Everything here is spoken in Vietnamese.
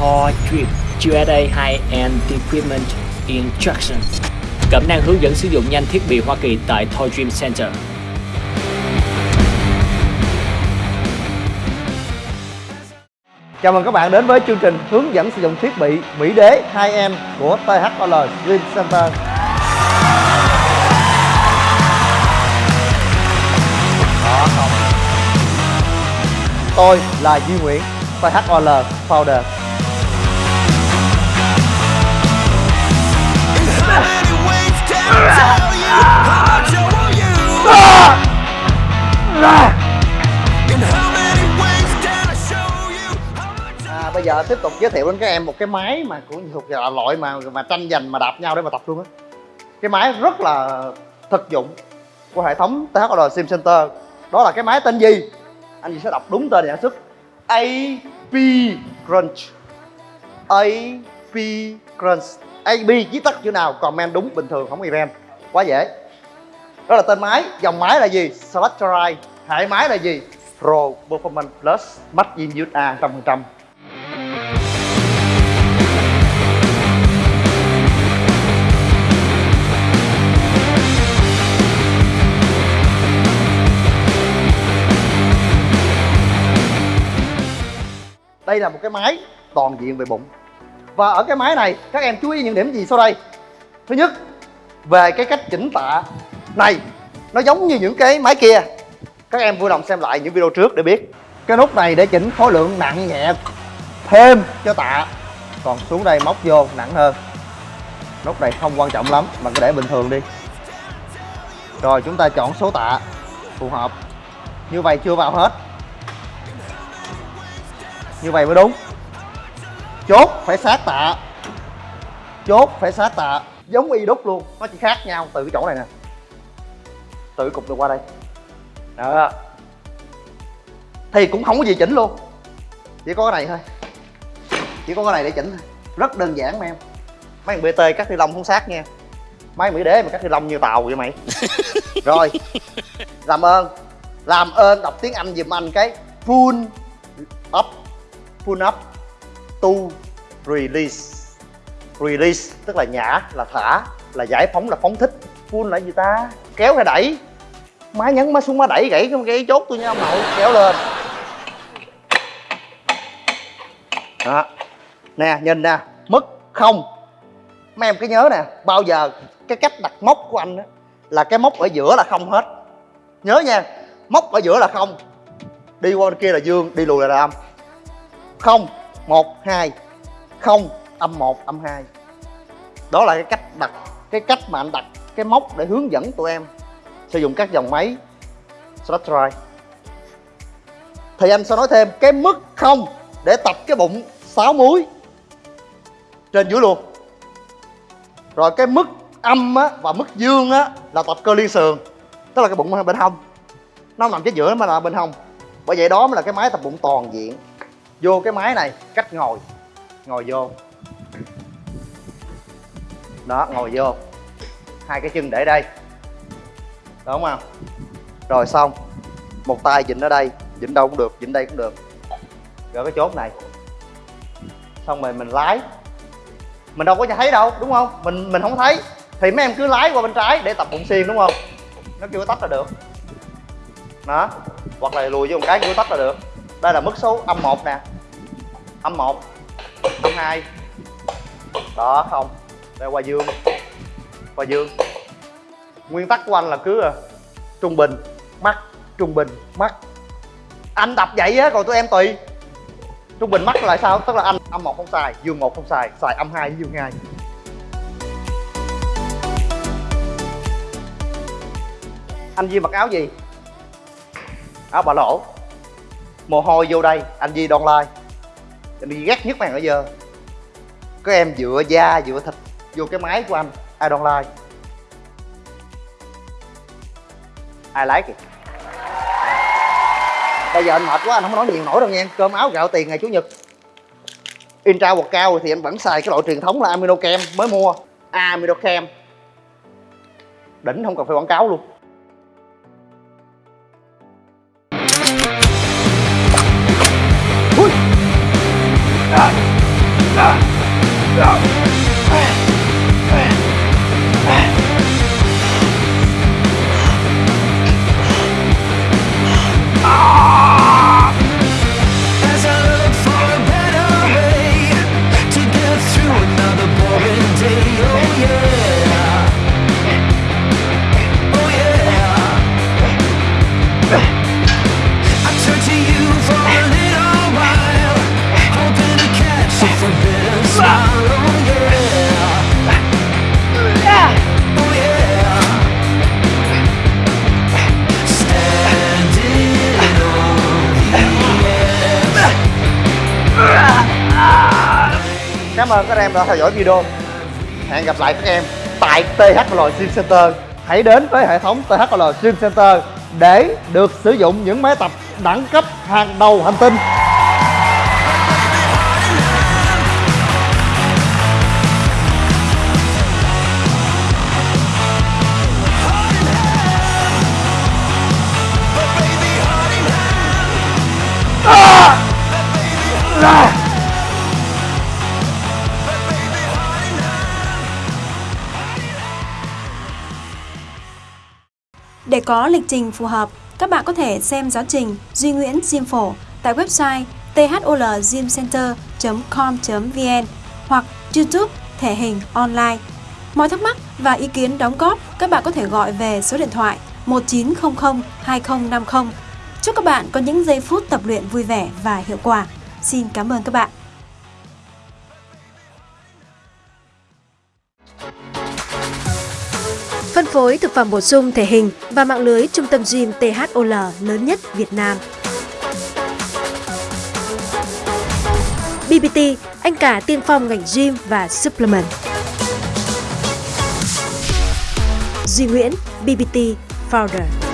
Toy Drip USA High-End Equipment Instruction Cẩm năng hướng dẫn sử dụng nhanh thiết bị Hoa Kỳ tại Toy Dream Center. Chào mừng các bạn đến với chương trình hướng dẫn sử dụng thiết bị Mỹ Đế 2M của THOL Dream Center. Tôi là Duy Nguyễn, THOL Founder. À, bây giờ tiếp tục giới thiệu đến các em một cái máy mà cũng thuộc là loại mà mà tranh giành mà đạp nhau để mà tập luôn á. Cái máy rất là thực dụng của hệ thống THR Sim Center. Đó là cái máy tên gì? Anh chị sẽ đọc đúng tên sản xuất AP Crunch. AP Crunch. AB viết tắt chữ nào, comment đúng, bình thường, không event. Quá dễ. Đó là tên máy. Dòng máy là gì? Selectorite hệ máy là gì? Pro Performance Plus. Max in USA 100% đây là một cái máy toàn diện về bụng và ở cái máy này, các em chú ý những điểm gì sau đây? Thứ nhất, về cái cách chỉnh tạ. Này, nó giống như những cái máy kia. Các em vui lòng xem lại những video trước để biết. Cái nút này để chỉnh khối lượng nặng nhẹ thêm cho tạ. Còn xuống đây móc vô, nặng hơn. Nút này không quan trọng lắm, mà cứ để bình thường đi. Rồi, chúng ta chọn số tạ. Phù hợp. Như vậy chưa vào hết. Như vậy mới đúng chốt phải sát tạ. Chốt phải sát tạ. Giống y đúc luôn. Nó chỉ khác nhau từ cái chỗ này nè. Cái cục này qua đây. Đó. Thì cũng không có gì chỉnh luôn. Chỉ có cái này thôi. Chỉ có cái này để chỉnh thôi. Rất đơn giản mà em. Mấy thằng bt cắt ni lông không sát nha. Máy mỹ đế mà cắt ni lông như tàu vậy mày. Rồi. Làm ơn. Làm ơn đọc tiếng anh giùm anh cái. Full up. Pull up to release. Release tức là nhả là thả là giải phóng là phóng thích. Pull là gì ta? Kéo hay đẩy. Má nhấn má xuống má đẩy gãy cái, cái chốt tôi nha ông nội. Kéo lên. Đó. Nè nhìn nè. Mất không? Mấy em cứ nhớ nè. Bao giờ cái cách đặt móc của anh á là cái móc ở giữa là không hết. Nhớ nha. Móc ở giữa là không. Đi qua bên kia là dương đi lùi là âm không một hai. Không âm một âm hai. Đó là cái cách đặt cái cách mà anh đặt cái móc để hướng dẫn tụi em sử dụng các dòng máy slot drive. Thì anh sẽ nói thêm cái mức không để tập cái bụng 6 múi trên dưới luôn. Rồi cái mức âm á, và mức dương á, là tập cơ liên sườn tức là cái bụng bên hông. Nó nằm chính giữa mà là bên hông. Bởi vậy đó mới là cái máy tập bụng toàn diện vô cái máy này, cách ngồi. Ngồi vô. Đó, ngồi vô. Hai cái chân để đây. Đúng không rồi xong. Một tay dịnh ở đây, dịnh đâu cũng được, dịnh đây cũng được. Rồi cái chốt này. Xong rồi mình lái. Mình đâu có thấy đâu, đúng không? Mình mình không thấy. Thì mấy em cứ lái qua bên trái để tập bụng xiên, đúng không? Nó kêu tách là được. Đó. Hoặc là lùi vô một cái, kêu tách là được đây là mức số âm 1 nè. Âm 1 âm 2 đó, không. Đây qua dương. Qua dương. Nguyên tắc của anh là cứ à, trung bình mắt trung bình mắt anh tập vậy á, còn tụi em tùy. Trung bình mắt là sao? Tức là anh âm một không xài, dương một không xài xài âm hai với dương hai. Anh duy mặc áo gì? Áo bà lỗ mồ hôi vô đây. Anh Di đon lai. Anh Di ghét nhất màn ở giờ. Có em dựa da, dựa thịt vô cái máy của anh. Ai đon lai. À, Ai lái kìa. Bây giờ anh mệt quá, anh không nói nhiều nổi đâu nha cơm áo gạo tiền ngày chủ nhật. Intra hoặc cao thì anh vẫn xài cái loại truyền thống là amino kem mới mua. Amino kem. Đỉnh không cần phải quảng cáo luôn. Ơn các em đã theo dõi video. Hẹn gặp lại các em tại THL Gym Center. Hãy đến với hệ thống THL Gym Center để được sử dụng những máy tập đẳng cấp hàng đầu hành tinh Để có lịch trình phù hợp, các bạn có thể xem giáo trình Duy Nguyễn Gym Phổ tại website tholgymcenter.com.vn hoặc YouTube Thể hình online. Mọi thắc mắc và ý kiến đóng góp, các bạn có thể gọi về số điện thoại 1900 2050. Chúc các bạn có những giây phút tập luyện vui vẻ và hiệu quả. Xin cảm ơn các bạn. Phân phối thực phẩm bổ sung thể hình và mạng lưới trung tâm gym THOL lớn nhất Việt Nam. BBT, anh cả tiên phong ngành gym và supplement. Duy Nguyễn, BBT Founder.